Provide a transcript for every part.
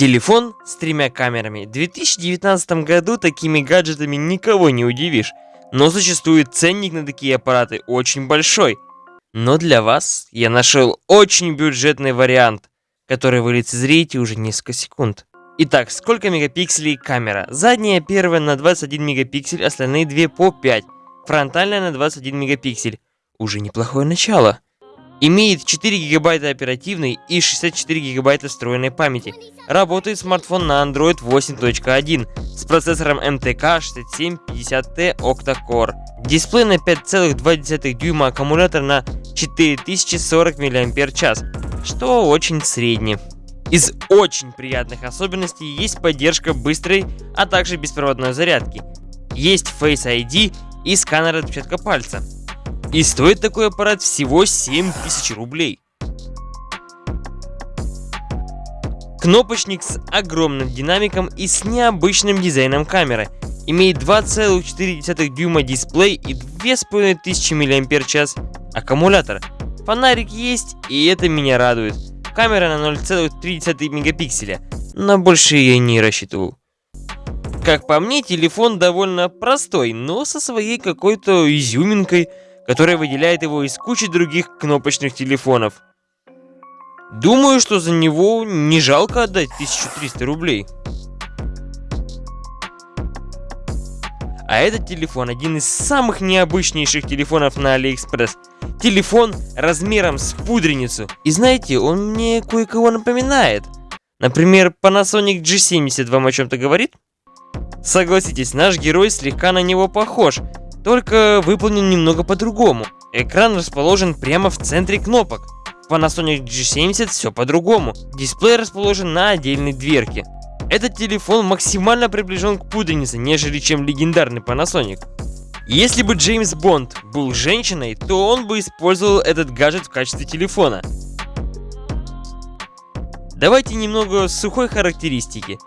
Телефон с тремя камерами. В 2019 году такими гаджетами никого не удивишь. Но существует ценник на такие аппараты очень большой. Но для вас я нашел очень бюджетный вариант, который вы лицезреете уже несколько секунд. Итак, сколько мегапикселей камера? Задняя первая на 21 мегапиксель, остальные две по 5. Фронтальная на 21 мегапиксель. Уже неплохое начало. Имеет 4 гигабайта оперативной и 64 гигабайта встроенной памяти. Работает смартфон на Android 8.1 с процессором MTK 6750T Octa-Core. Дисплей на 5,2 дюйма, аккумулятор на 4040 мАч, что очень средний. Из очень приятных особенностей есть поддержка быстрой, а также беспроводной зарядки. Есть Face ID и сканер отпечатка пальца. И стоит такой аппарат всего 7000 рублей. Кнопочник с огромным динамиком и с необычным дизайном камеры. Имеет 2,4 дюйма дисплей и 2500 мАч аккумулятор. Фонарик есть, и это меня радует. Камера на 0,3 мегапикселя, но больше я не рассчитывал. Как по мне, телефон довольно простой, но со своей какой-то изюминкой, которая выделяет его из кучи других кнопочных телефонов. Думаю, что за него не жалко отдать 1300 рублей. А этот телефон один из самых необычнейших телефонов на Алиэкспресс. Телефон размером с пудреницу. И знаете, он мне кое-кого напоминает. Например, Panasonic G70 вам о чем-то говорит? Согласитесь, наш герой слегка на него похож, только выполнен немного по-другому. Экран расположен прямо в центре кнопок. В Panasonic G70 все по-другому. Дисплей расположен на отдельной дверке. Этот телефон максимально приближен к пудренице, нежели чем легендарный Panasonic. Если бы Джеймс Бонд был женщиной, то он бы использовал этот гаджет в качестве телефона. Давайте немного сухой характеристики.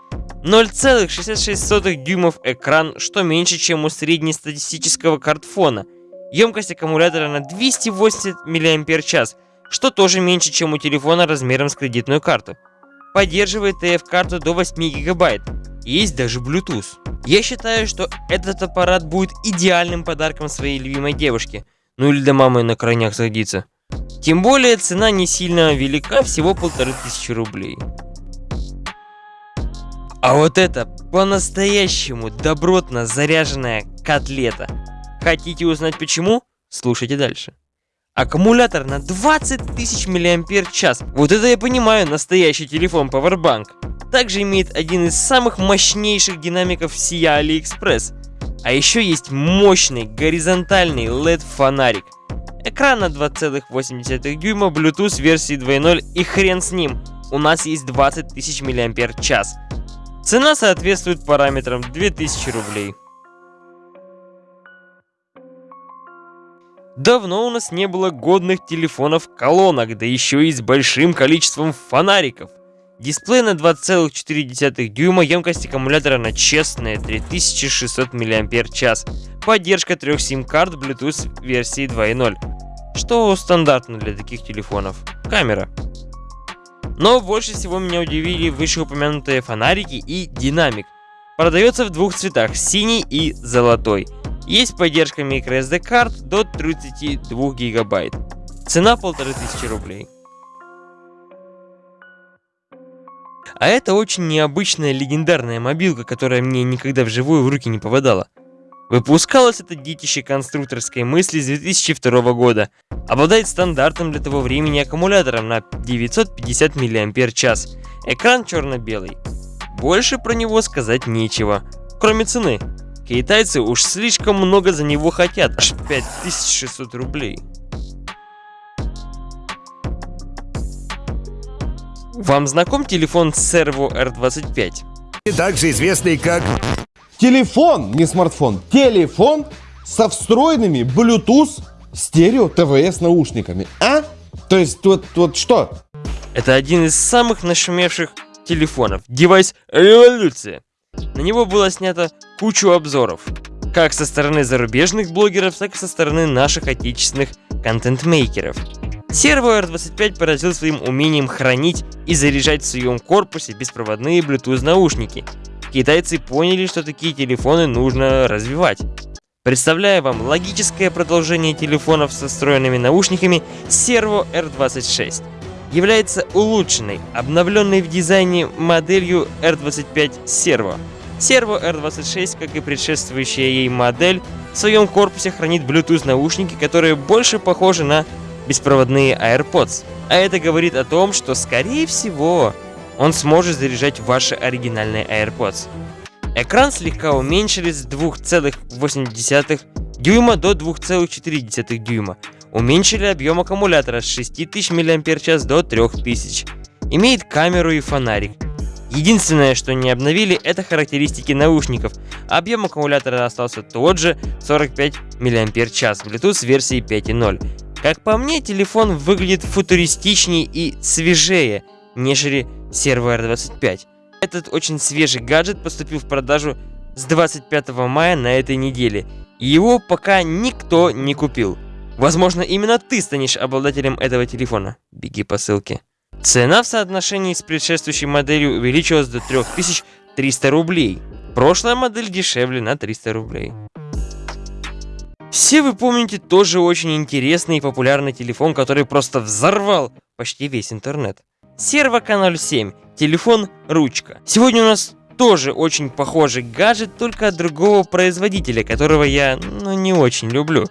0,66 дюймов экран, что меньше, чем у среднестатистического картфона. Емкость аккумулятора на 280 мАч, что тоже меньше, чем у телефона размером с кредитную карту поддерживает TF-карту до 8 гигабайт. Есть даже Bluetooth. Я считаю, что этот аппарат будет идеальным подарком своей любимой девушке. Ну или до мамы на крайняк садиться. Тем более цена не сильно велика, всего полторы тысячи рублей. А вот это по-настоящему добротно заряженная котлета. Хотите узнать почему? Слушайте дальше. Аккумулятор на 20 тысяч мАч. Вот это я понимаю, настоящий телефон Powerbank. Также имеет один из самых мощнейших динамиков сия AliExpress. А еще есть мощный горизонтальный LED фонарик. Экран на 2,8 дюйма, Bluetooth версии 2.0 и хрен с ним. У нас есть 20 тысяч мАч. Цена соответствует параметрам 2000 рублей. Давно у нас не было годных телефонов-колонок, да еще и с большим количеством фонариков. Дисплей на 2,4 дюйма, емкость аккумулятора на честные 3600 мАч. Поддержка трех сим-карт Bluetooth версии 2.0. Что стандартно для таких телефонов. Камера. Но больше всего меня удивили вышеупомянутые фонарики и динамик. Продается в двух цветах, синий и золотой. Есть поддержка microSD карт до 32 гигабайт. Цена 1500 рублей. А это очень необычная легендарная мобилка, которая мне никогда вживую в руки не попадала. Выпускалось это детище конструкторской мысли с 2002 года. Обладает стандартным для того времени аккумулятором на 950 мАч. Экран черно-белый. Больше про него сказать нечего, кроме цены. Китайцы уж слишком много за него хотят, аж 5600 рублей. Вам знаком телефон Servo R25? Также известный как... Телефон, не смартфон, телефон со встроенными Bluetooth стерео TWS наушниками. А? То есть вот, вот что? Это один из самых нашумевших телефонов. Девайс революция. На него было снято кучу обзоров, как со стороны зарубежных блогеров, так и со стороны наших отечественных контент-мейкеров. Servo R25 поразил своим умением хранить и заряжать в своем корпусе беспроводные Bluetooth наушники. Китайцы поняли, что такие телефоны нужно развивать. Представляю вам логическое продолжение телефонов со встроенными наушниками Servo R26. Является улучшенной, обновленной в дизайне моделью R25 Servo. Servo R26, как и предшествующая ей модель, в своем корпусе хранит Bluetooth наушники, которые больше похожи на беспроводные AirPods. А это говорит о том, что скорее всего он сможет заряжать ваши оригинальные AirPods. Экран слегка уменьшили с 2,8 дюйма до 2,4 дюйма. Уменьшили объем аккумулятора с 6000 мАч до 3000. Имеет камеру и фонарик. Единственное, что не обновили, это характеристики наушников. Объем аккумулятора остался тот же 45 мАч Bluetooth версии 5.0. Как по мне, телефон выглядит футуристичнее и свежее, нежели Servo R25. Этот очень свежий гаджет поступил в продажу с 25 мая на этой неделе, и его пока никто не купил. Возможно, именно ты станешь обладателем этого телефона. Беги по ссылке. Цена в соотношении с предшествующей моделью увеличилась до 3300 рублей. Прошлая модель дешевле на 300 рублей. Все вы помните тоже очень интересный и популярный телефон, который просто взорвал почти весь интернет. Servo K07. Телефон ручка. Сегодня у нас тоже очень похожий гаджет, только от другого производителя, которого я, ну, не очень люблю.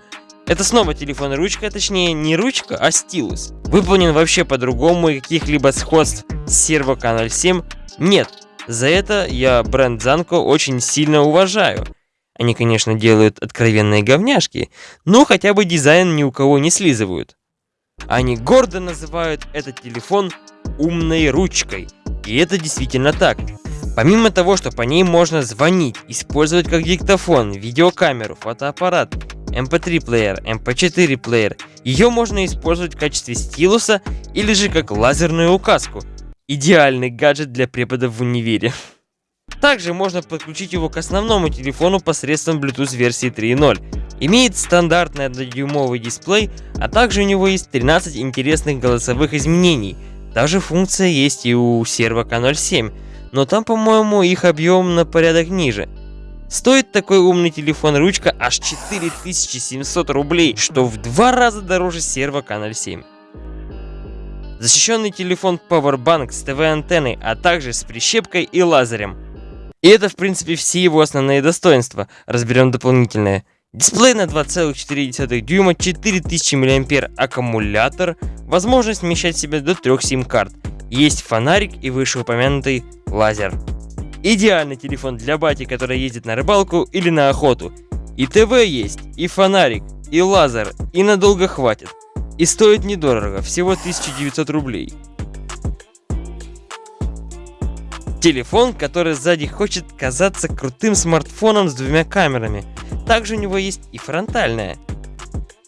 Это снова телефон ручка, точнее не ручка, а стилус. Выполнен вообще по-другому и каких-либо сходств с Servo K07 нет. За это я бренд Zanko очень сильно уважаю. Они, конечно, делают откровенные говняшки, но хотя бы дизайн ни у кого не слизывают. Они гордо называют этот телефон умной ручкой. И это действительно так. Помимо того, что по ней можно звонить, использовать как диктофон, видеокамеру, фотоаппарат, MP3 эм плеер, MP4 эм плеер, ее можно использовать в качестве стилуса или же как лазерную указку. Идеальный гаджет для преподов в универе. Также можно подключить его к основному телефону посредством Bluetooth версии 3.0. Имеет стандартный 1-дюймовый дисплей, а также у него есть 13 интересных голосовых изменений – даже функция есть и у серва K07, но там, по-моему, их объем на порядок ниже. Стоит такой умный телефон ручка аж 4700 рублей, что в два раза дороже серва K07. Защищенный телефон Powerbank с ТВ-антенной, а также с прищепкой и лазерем. И это, в принципе, все его основные достоинства. Разберем дополнительное. Дисплей на 2,4 дюйма, 4000 мАh аккумулятор, возможность вмещать в себя до 3 сим-карт. Есть фонарик и вышеупомянутый лазер. Идеальный телефон для бати, который ездит на рыбалку или на охоту. И ТВ есть, и фонарик, и лазер, и надолго хватит. И стоит недорого, всего 1900 рублей. Телефон, который сзади хочет казаться крутым смартфоном с двумя камерами – также у него есть и фронтальная.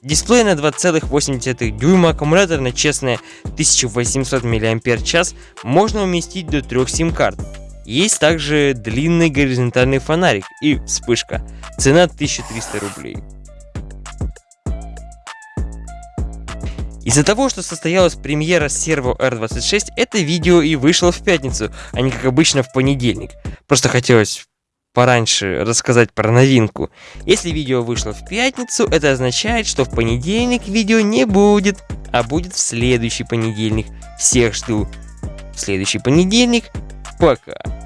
Дисплей на 2,8 дюйма, аккумулятор на честные 1800 мАч можно уместить до 3 сим-карт. Есть также длинный горизонтальный фонарик и вспышка. Цена 1300 рублей. Из-за того, что состоялась премьера Servo R26, это видео и вышло в пятницу, а не как обычно в понедельник. Просто хотелось пораньше рассказать про новинку. Если видео вышло в пятницу, это означает, что в понедельник видео не будет, а будет в следующий понедельник. Всех жду в следующий понедельник. Пока.